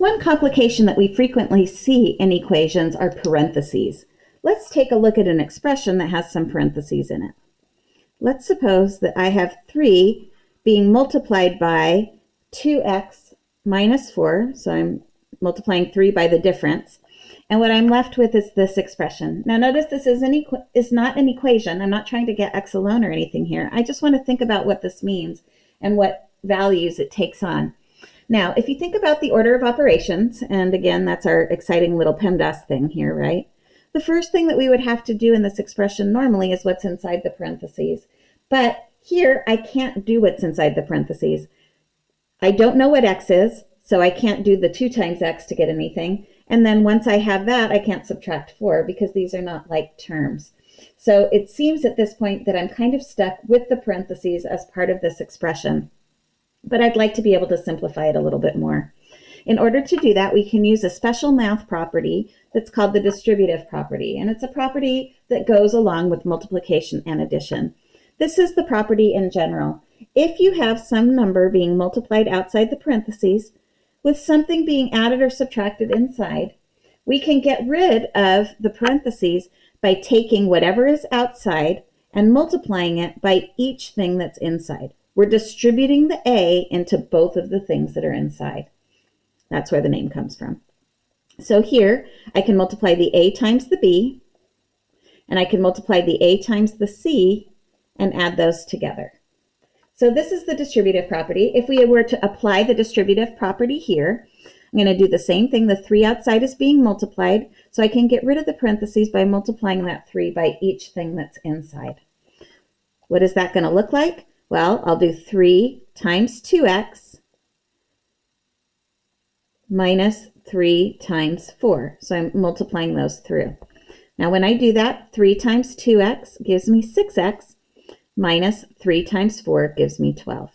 One complication that we frequently see in equations are parentheses. Let's take a look at an expression that has some parentheses in it. Let's suppose that I have 3 being multiplied by 2x minus 4, so I'm multiplying 3 by the difference, and what I'm left with is this expression. Now notice this is, an is not an equation. I'm not trying to get x alone or anything here. I just want to think about what this means and what values it takes on. Now, if you think about the order of operations, and again, that's our exciting little PEMDAS thing here, right? The first thing that we would have to do in this expression normally is what's inside the parentheses. But here, I can't do what's inside the parentheses. I don't know what x is, so I can't do the 2 times x to get anything. And then once I have that, I can't subtract 4 because these are not like terms. So it seems at this point that I'm kind of stuck with the parentheses as part of this expression. But I'd like to be able to simplify it a little bit more. In order to do that, we can use a special math property that's called the distributive property. And it's a property that goes along with multiplication and addition. This is the property in general. If you have some number being multiplied outside the parentheses, with something being added or subtracted inside, we can get rid of the parentheses by taking whatever is outside and multiplying it by each thing that's inside. We're distributing the A into both of the things that are inside. That's where the name comes from. So here, I can multiply the A times the B, and I can multiply the A times the C and add those together. So this is the distributive property. If we were to apply the distributive property here, I'm going to do the same thing. The 3 outside is being multiplied, so I can get rid of the parentheses by multiplying that 3 by each thing that's inside. What is that going to look like? Well, I'll do 3 times 2x minus 3 times 4. So I'm multiplying those through. Now when I do that, 3 times 2x gives me 6x minus 3 times 4 gives me 12.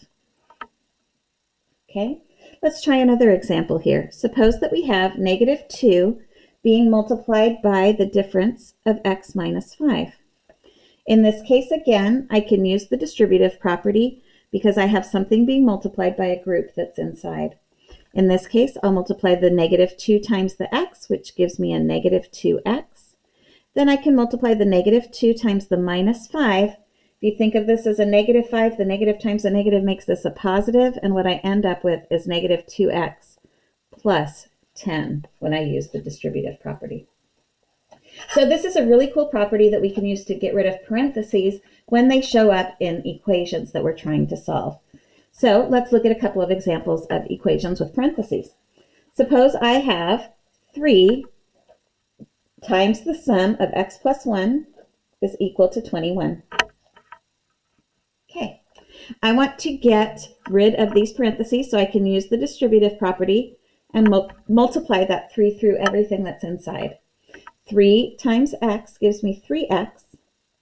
Okay, let's try another example here. Suppose that we have negative 2 being multiplied by the difference of x minus 5. In this case, again, I can use the distributive property because I have something being multiplied by a group that's inside. In this case, I'll multiply the negative 2 times the x, which gives me a negative 2x. Then I can multiply the negative 2 times the minus 5, if you think of this as a negative 5, the negative times a negative makes this a positive, and what I end up with is negative 2x plus 10 when I use the distributive property. So this is a really cool property that we can use to get rid of parentheses when they show up in equations that we're trying to solve. So let's look at a couple of examples of equations with parentheses. Suppose I have 3 times the sum of x plus 1 is equal to 21. Okay, I want to get rid of these parentheses so I can use the distributive property and mul multiply that 3 through everything that's inside. 3 times x gives me 3x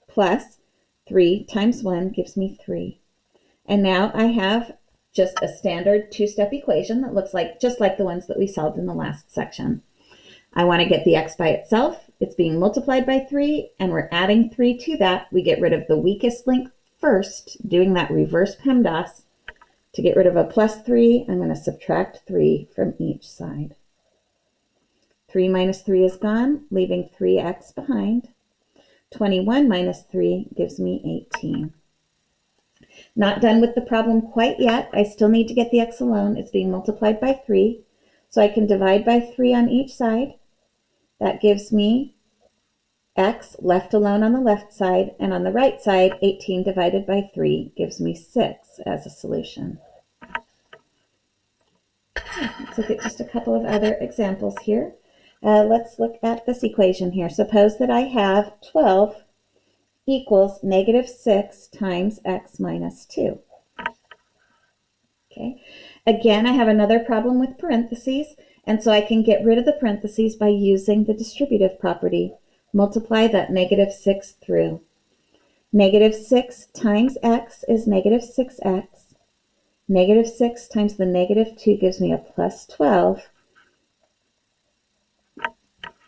plus 3 times 1 gives me 3. And now I have just a standard two-step equation that looks like just like the ones that we solved in the last section. I want to get the x by itself. It's being multiplied by 3, and we're adding 3 to that. We get rid of the weakest link first, doing that reverse PEMDAS, to get rid of a plus 3, I'm going to subtract 3 from each side. 3 minus 3 is gone, leaving 3x behind. 21 minus 3 gives me 18. Not done with the problem quite yet. I still need to get the x alone. It's being multiplied by 3. So I can divide by 3 on each side. That gives me x left alone on the left side, and on the right side, 18 divided by 3 gives me 6 as a solution. Let's look at just a couple of other examples here. Uh, let's look at this equation here. Suppose that I have 12 equals negative 6 times x minus 2. Okay. Again, I have another problem with parentheses, and so I can get rid of the parentheses by using the distributive property. Multiply that negative 6 through. Negative 6 times x is negative 6x. Negative 6 times the negative 2 gives me a plus 12.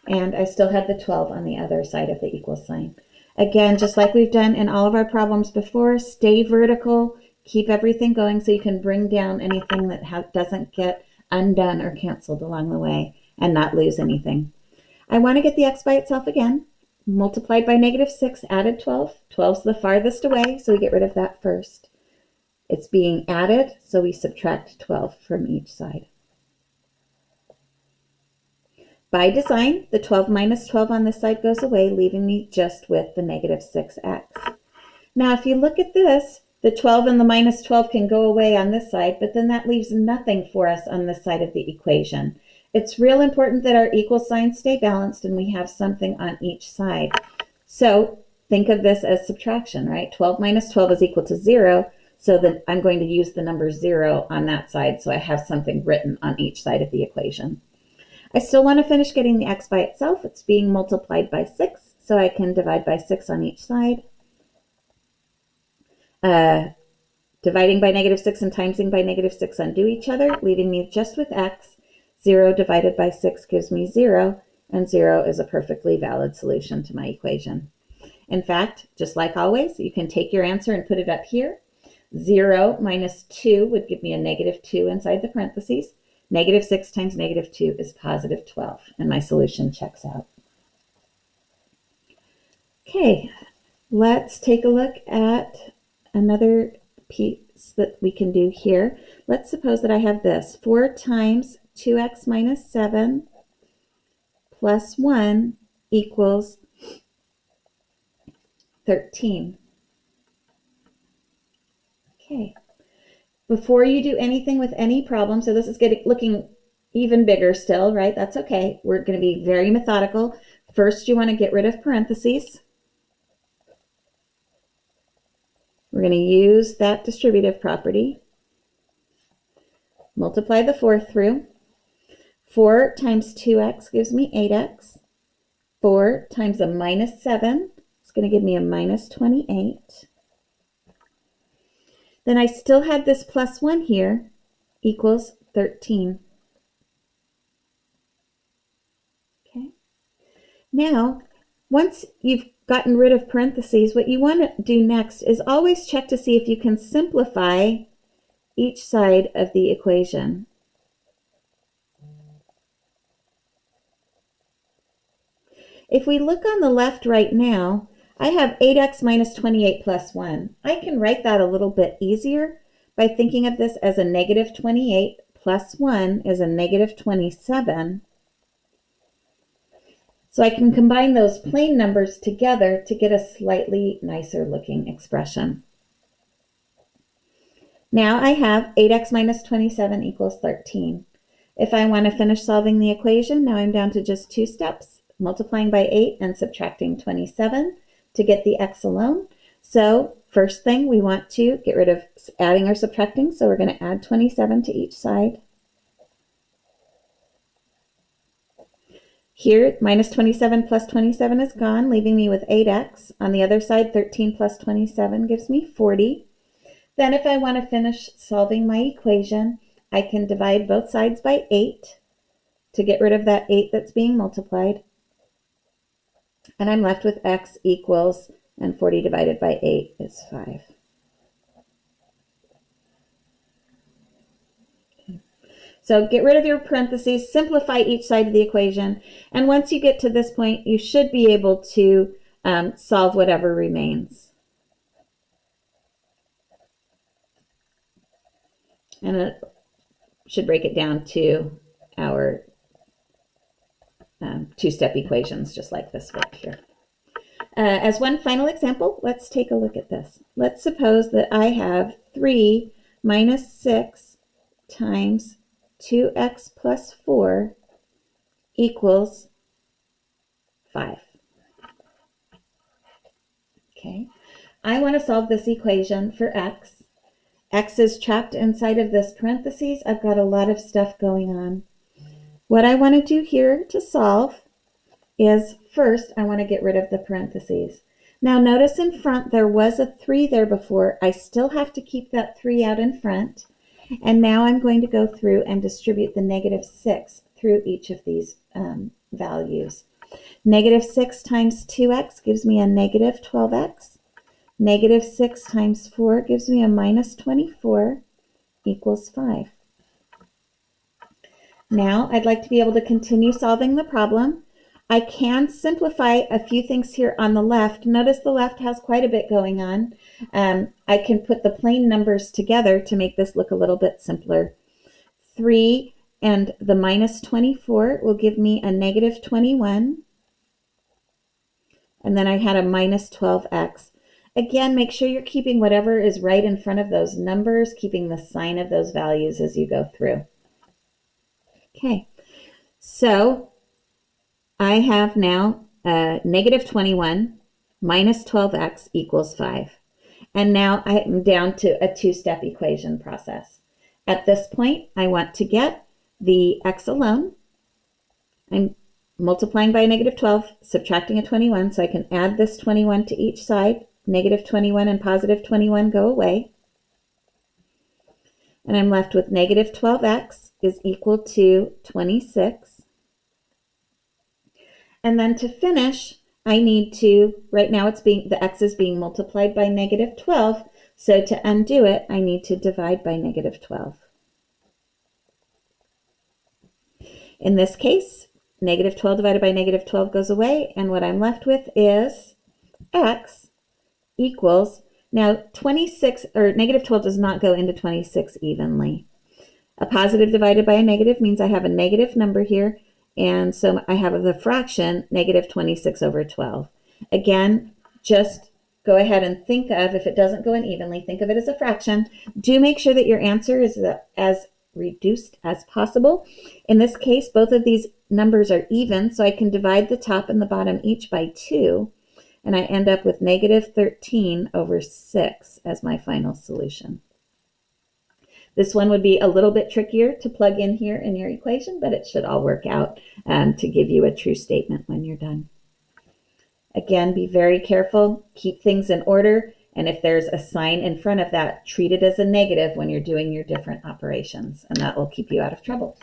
And I still have the 12 on the other side of the equal sign. Again, just like we've done in all of our problems before, stay vertical, keep everything going so you can bring down anything that doesn't get undone or canceled along the way and not lose anything. I want to get the x by itself again. Multiplied by negative 6, added 12. 12 is the farthest away, so we get rid of that first. It's being added, so we subtract 12 from each side. By design, the 12 minus 12 on this side goes away, leaving me just with the negative 6x. Now, if you look at this, the 12 and the minus 12 can go away on this side, but then that leaves nothing for us on this side of the equation. It's real important that our equal signs stay balanced and we have something on each side. So think of this as subtraction, right? 12 minus 12 is equal to 0, so then I'm going to use the number 0 on that side so I have something written on each side of the equation. I still want to finish getting the x by itself. It's being multiplied by 6, so I can divide by 6 on each side. Uh, dividing by negative 6 and timesing by negative 6 undo each other, leaving me just with x. 0 divided by 6 gives me 0, and 0 is a perfectly valid solution to my equation. In fact, just like always, you can take your answer and put it up here. 0 minus 2 would give me a negative 2 inside the parentheses. Negative 6 times negative 2 is positive 12, and my solution checks out. Okay, let's take a look at another piece that we can do here. Let's suppose that I have this. 4 times 2x minus 7 plus 1 equals 13. Okay. Before you do anything with any problem, so this is getting looking even bigger still, right? That's okay. We're going to be very methodical. First, you want to get rid of parentheses. We're going to use that distributive property. Multiply the 4 through. 4 times 2x gives me 8x. 4 times a minus 7 is going to give me a minus 28. Then I still had this plus 1 here equals 13. Okay. Now, once you've gotten rid of parentheses, what you want to do next is always check to see if you can simplify each side of the equation. If we look on the left right now, I have 8x minus 28 plus 1. I can write that a little bit easier by thinking of this as a negative 28 plus 1 is a negative 27. So I can combine those plain numbers together to get a slightly nicer looking expression. Now I have 8x minus 27 equals 13. If I want to finish solving the equation, now I'm down to just two steps, multiplying by 8 and subtracting 27 to get the x alone. So first thing we want to get rid of adding or subtracting. So we're going to add 27 to each side. Here, minus 27 plus 27 is gone, leaving me with 8x. On the other side, 13 plus 27 gives me 40. Then if I want to finish solving my equation, I can divide both sides by 8 to get rid of that 8 that's being multiplied. And I'm left with x equals, and 40 divided by 8 is 5. So get rid of your parentheses, simplify each side of the equation, and once you get to this point, you should be able to um, solve whatever remains. And it should break it down to our um, two-step equations, just like this one here. Uh, as one final example, let's take a look at this. Let's suppose that I have 3 minus 6 times 2x plus 4 equals 5. Okay, I want to solve this equation for x. x is trapped inside of this parentheses. I've got a lot of stuff going on. What I want to do here to solve is first I want to get rid of the parentheses. Now notice in front there was a 3 there before. I still have to keep that 3 out in front. And now I'm going to go through and distribute the negative 6 through each of these um, values. Negative 6 times 2x gives me a negative 12x. Negative 6 times 4 gives me a minus 24 equals 5. Now I'd like to be able to continue solving the problem. I can simplify a few things here on the left. Notice the left has quite a bit going on. Um, I can put the plain numbers together to make this look a little bit simpler. 3 and the minus 24 will give me a negative 21. And then I had a minus 12x. Again, make sure you're keeping whatever is right in front of those numbers, keeping the sign of those values as you go through. Okay, so I have now uh, negative 21 minus 12x equals 5. And now I'm down to a two-step equation process. At this point, I want to get the x alone. I'm multiplying by a negative 12, subtracting a 21, so I can add this 21 to each side. Negative 21 and positive 21 go away. And I'm left with negative 12x is equal to 26. And then to finish, I need to, right now it's being, the x is being multiplied by negative 12. So to undo it, I need to divide by negative 12. In this case, negative 12 divided by negative 12 goes away, and what I'm left with is x equals, now 26, or negative 12 does not go into 26 evenly. A positive divided by a negative means I have a negative number here, and so I have the fraction negative 26 over 12. Again, just go ahead and think of, if it doesn't go in evenly, think of it as a fraction. Do make sure that your answer is as reduced as possible. In this case, both of these numbers are even, so I can divide the top and the bottom each by 2, and I end up with negative 13 over 6 as my final solution. This one would be a little bit trickier to plug in here in your equation, but it should all work out um, to give you a true statement when you're done. Again, be very careful, keep things in order, and if there's a sign in front of that, treat it as a negative when you're doing your different operations, and that will keep you out of trouble.